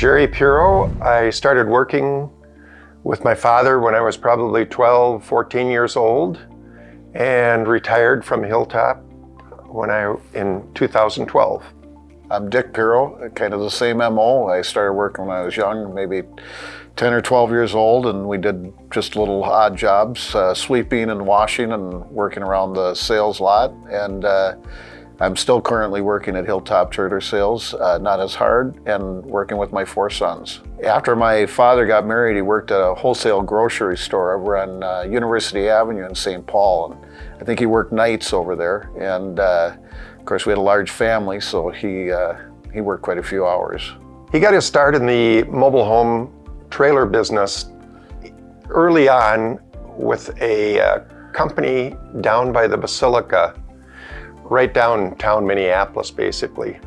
Jerry Puro. I started working with my father when I was probably 12, 14 years old and retired from Hilltop when I in 2012. I'm Dick Puro, kind of the same MO. I started working when I was young, maybe 10 or 12 years old, and we did just little odd jobs, uh, sweeping and washing and working around the sales lot. And uh, I'm still currently working at Hilltop Trailer Sales, uh, not as hard, and working with my four sons. After my father got married, he worked at a wholesale grocery store over on uh, University Avenue in St. Paul. And I think he worked nights over there. And uh, of course, we had a large family, so he, uh, he worked quite a few hours. He got his start in the mobile home trailer business early on with a uh, company down by the Basilica right downtown Minneapolis, basically.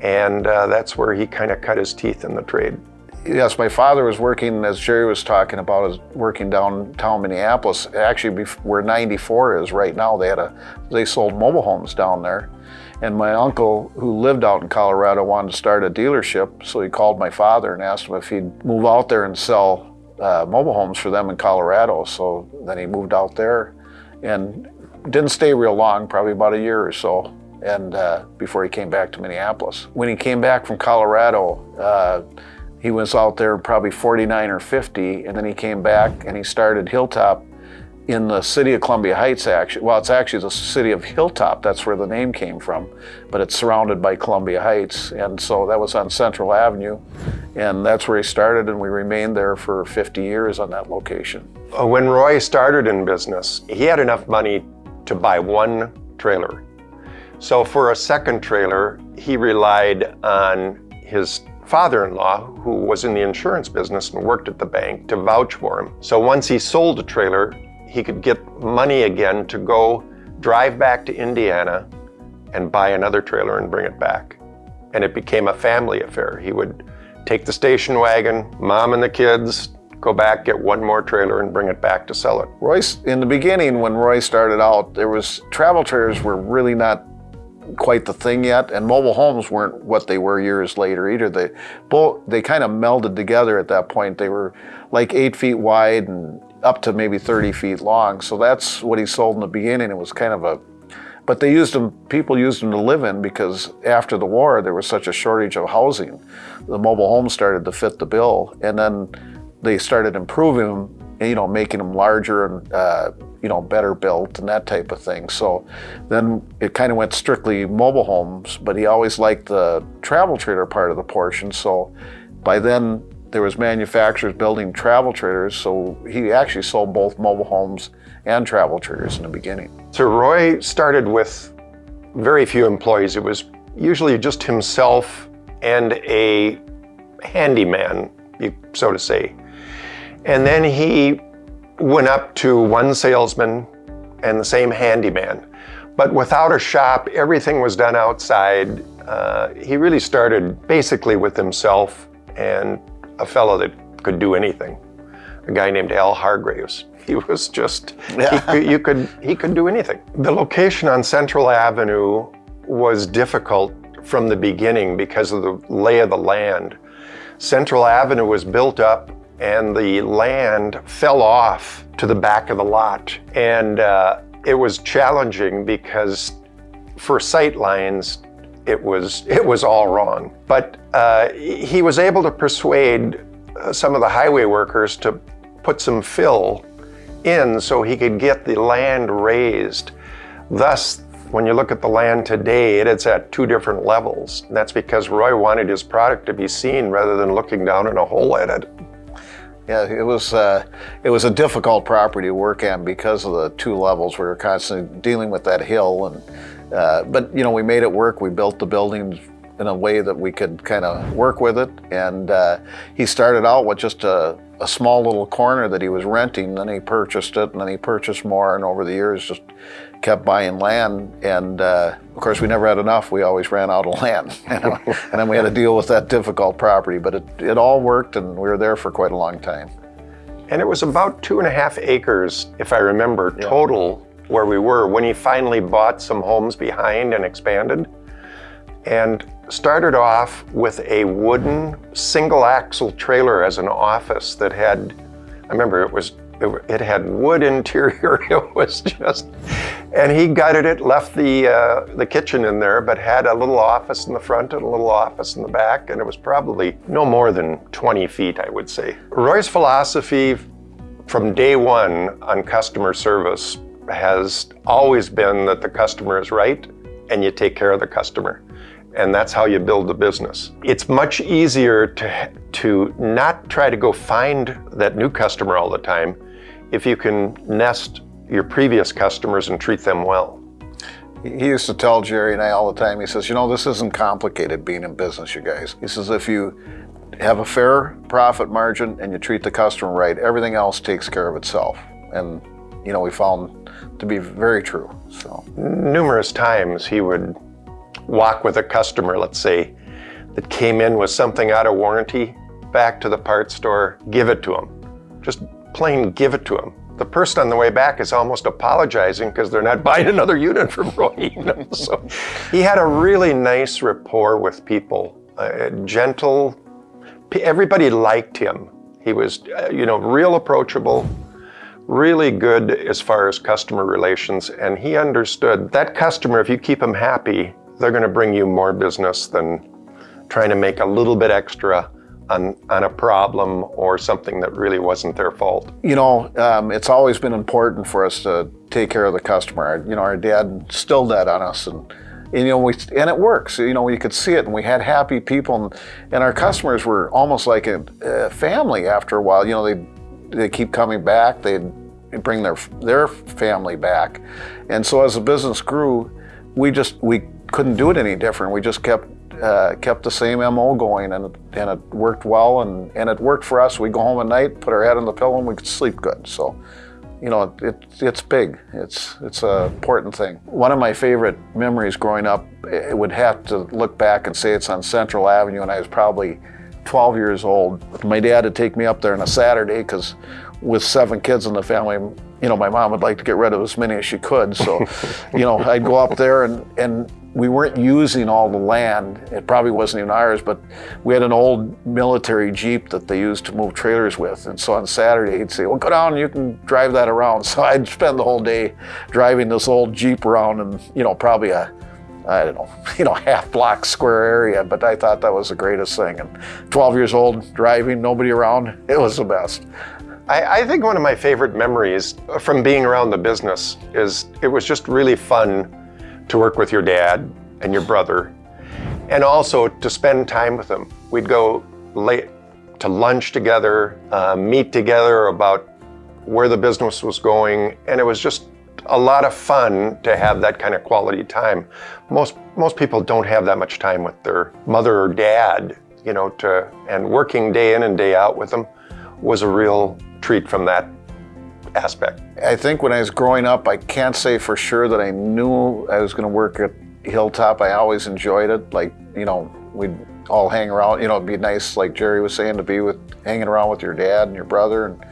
And uh, that's where he kind of cut his teeth in the trade. Yes, my father was working, as Jerry was talking about, is working downtown Minneapolis. Actually, where 94 is right now, they had a, they sold mobile homes down there. And my uncle, who lived out in Colorado, wanted to start a dealership, so he called my father and asked him if he'd move out there and sell uh, mobile homes for them in Colorado. So then he moved out there and didn't stay real long, probably about a year or so, and uh, before he came back to Minneapolis. When he came back from Colorado, uh, he was out there probably 49 or 50, and then he came back and he started Hilltop in the city of Columbia Heights, actually. Well, it's actually the city of Hilltop, that's where the name came from, but it's surrounded by Columbia Heights, and so that was on Central Avenue, and that's where he started, and we remained there for 50 years on that location. Uh, when Roy started in business, he had enough money to buy one trailer. So for a second trailer, he relied on his father-in-law, who was in the insurance business and worked at the bank, to vouch for him. So once he sold a trailer, he could get money again to go drive back to Indiana and buy another trailer and bring it back. And it became a family affair. He would take the station wagon, mom and the kids, go back, get one more trailer and bring it back to sell it. Royce, in the beginning when Roy started out, there was travel trailers were really not quite the thing yet, and mobile homes weren't what they were years later either. They both they kind of melded together at that point. They were like eight feet wide and up to maybe 30 feet long. So that's what he sold in the beginning. It was kind of a but they used them, people used them to live in because after the war, there was such a shortage of housing. The mobile homes started to fit the bill. And then they started improving them, you know, making them larger and, uh, you know, better built and that type of thing. So then it kind of went strictly mobile homes, but he always liked the travel trailer part of the portion. So by then there was manufacturers building travel trailers. So he actually sold both mobile homes and travel trailers in the beginning. So Roy started with very few employees. It was usually just himself and a handyman, so to say. And then he went up to one salesman and the same handyman. But without a shop, everything was done outside. Uh, he really started basically with himself and a fellow that could do anything. A guy named Al Hargraves. He was just, yeah. he, you could, he could do anything. The location on Central Avenue was difficult from the beginning because of the lay of the land. Central Avenue was built up and the land fell off to the back of the lot. And uh, it was challenging because for sight lines, it was, it was all wrong. But uh, he was able to persuade uh, some of the highway workers to put some fill in so he could get the land raised. Thus, when you look at the land today, it's at two different levels. That's because Roy wanted his product to be seen rather than looking down in a hole at it. Yeah, it was uh, it was a difficult property to work on because of the two levels. We were constantly dealing with that hill, and uh, but you know we made it work. We built the buildings in a way that we could kind of work with it. And uh, he started out with just a, a, small little corner that he was renting. Then he purchased it, and then he purchased more. And over the years, just kept buying land. And uh, of course, we never had enough. We always ran out of land. and then we had to deal with that difficult property. But it, it all worked, and we were there for quite a long time. And it was about two and a half acres, if I remember, yeah. total where we were when he finally bought some homes behind and expanded. And started off with a wooden single axle trailer as an office that had, I remember it was, it, had wood interior. It was just, and he gutted it, left the, uh, the kitchen in there, but had a little office in the front and a little office in the back. And it was probably no more than 20 feet, I would say. Roy's philosophy from day one on customer service has always been that the customer is right and you take care of the customer. And that's how you build a business. It's much easier to, to not try to go find that new customer all the time if you can nest your previous customers and treat them well. He used to tell Jerry and I all the time, he says, you know, this isn't complicated being in business, you guys. He says, if you have a fair profit margin and you treat the customer right, everything else takes care of itself. And, you know, we found to be very true, so. Numerous times he would walk with a customer, let's say, that came in with something out of warranty, back to the parts store, give it to him. Just plain give it to him. The person on the way back is almost apologizing because they're not buying another unit from Roy. So he had a really nice rapport with people, uh, gentle. Everybody liked him. He was, uh, you know, real approachable, really good as far as customer relations, and he understood that customer, if you keep them happy, they're going to bring you more business than trying to make a little bit extra on, on a problem or something that really wasn't their fault. You know, um, it's always been important for us to take care of the customer. You know, our dad instilled that on us and, and, you know, we, and it works. You know, you could see it and we had happy people and, and our customers were almost like a, a family after a while. You know, they they keep coming back. They bring their their family back. And so as the business grew, we just, we couldn't do it any different. We just kept uh, kept the same MO going and, and it worked well and, and it worked for us. We go home at night, put our head on the pillow and we could sleep good. So, you know, it, it's big. It's, it's an important thing. One of my favorite memories growing up, it would have to look back and say it's on Central Avenue and I was probably 12 years old. My dad would take me up there on a Saturday because with seven kids in the family, you know, my mom would like to get rid of as many as she could. So, you know, I'd go up there and, and we weren't using all the land. It probably wasn't even ours, but we had an old military Jeep that they used to move trailers with. And so on Saturday, he'd say, well, go down, you can drive that around. So I'd spend the whole day driving this old Jeep around and, you know, probably a, I don't know, you know, half block square area, but I thought that was the greatest thing. And 12 years old, driving, nobody around, it was the best. I, I, think one of my favorite memories from being around the business is it was just really fun to work with your dad and your brother, and also to spend time with them. We'd go late to lunch together, uh, meet together about where the business was going, and it was just a lot of fun to have that kind of quality time. Most most people don't have that much time with their mother or dad, you know, to and working day in and day out with them was a real treat from that aspect. I think when I was growing up, I can't say for sure that I knew I was going to work at Hilltop. I always enjoyed it. Like, you know, we'd all hang around. You know, it'd be nice, like Jerry was saying, to be with hanging around with your dad and your brother. And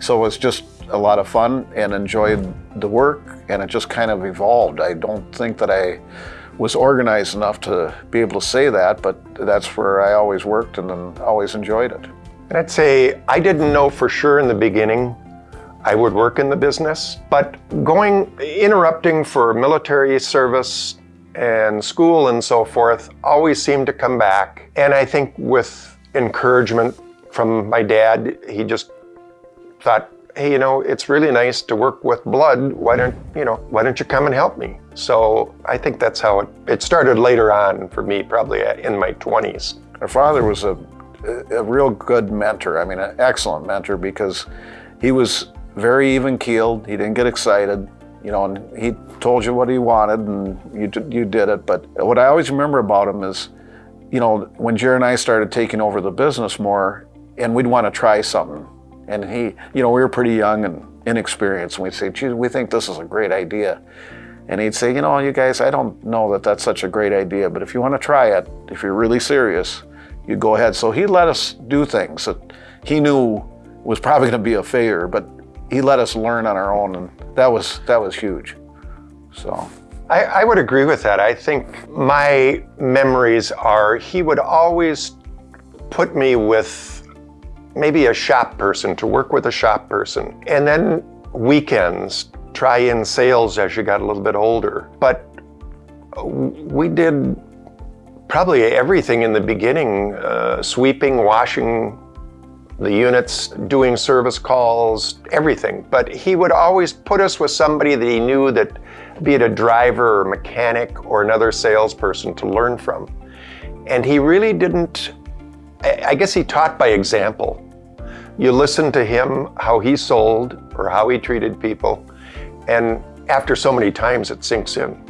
so it was just a lot of fun and enjoyed the work. And it just kind of evolved. I don't think that I was organized enough to be able to say that, but that's where I always worked and always enjoyed it. And I'd say I didn't know for sure in the beginning I would work in the business. But going, interrupting for military service and school and so forth always seemed to come back. And I think with encouragement from my dad, he just thought, hey, you know, it's really nice to work with blood. Why don't, you know, why don't you come and help me? So I think that's how it, it started later on for me, probably in my 20s. My father was a, a real good mentor. I mean, an excellent mentor because he was very even keeled. He didn't get excited, you know, and he told you what he wanted and you, you did it. But what I always remember about him is, you know, when Jerry and I started taking over the business more and we'd want to try something. And he, you know, we were pretty young and inexperienced. And we'd say, geez, we think this is a great idea. And he'd say, you know, you guys, I don't know that that's such a great idea, but if you want to try it, if you're really serious, you go ahead. So he let us do things that he knew was probably going to be a failure, but he let us learn on our own, and that was that was huge. So. I, I would agree with that. I think my memories are he would always put me with maybe a shop person to work with a shop person. And then weekends, try in sales as you got a little bit older. But we did probably everything in the beginning uh, sweeping, washing the units, doing service calls, everything. But he would always put us with somebody that he knew that, be it a driver or mechanic or another salesperson to learn from. And he really didn't, I guess he taught by example. You listen to him, how he sold or how he treated people, and after so many times it sinks in.